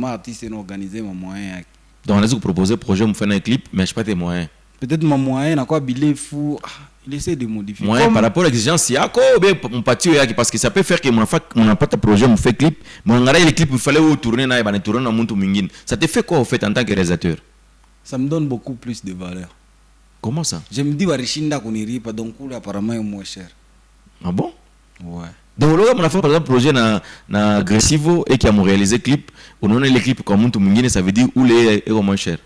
ma artiste organiser ma moyen yake donc unaweza kuproposer projet mfanye clip mais je pas tes moyens peut-être ma moyen nakuwa bilefu ah, il essaie de modifier. Moyen par rapport à l'exigence yako bien mpatie yake parce que ça peut faire que mnafa mnapata projet mfait clip. Mwangalia ile clip mfale wewe tourner naye bana tourner na mtu mwingine ça te fait quoi au fait en tant que réalisateur? Ça me donne beaucoup plus de valeur. Comment ça? Je me dis warishinda kuniripa donc apparemment est moins cher. Ah bon? Donc loka mnafanya par exemple projet na na et qui a réalisé clip unaona ile clip kwa mtu mwingine ça veut dire ule eko moins cher